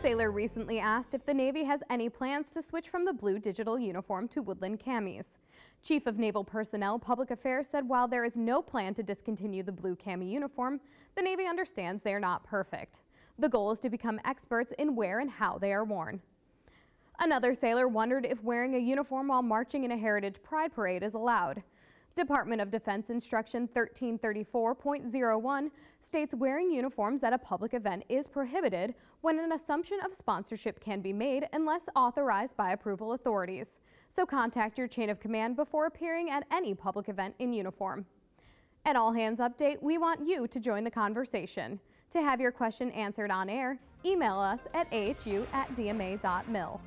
sailor recently asked if the Navy has any plans to switch from the blue digital uniform to woodland camis. Chief of Naval Personnel Public Affairs said while there is no plan to discontinue the blue cami uniform, the Navy understands they are not perfect. The goal is to become experts in where and how they are worn. Another sailor wondered if wearing a uniform while marching in a Heritage Pride Parade is allowed. Department of Defense Instruction 1334.01 states wearing uniforms at a public event is prohibited when an assumption of sponsorship can be made unless authorized by approval authorities. So contact your chain of command before appearing at any public event in uniform. At All Hands Update, we want you to join the conversation. To have your question answered on air, email us at ahu at dma.mil.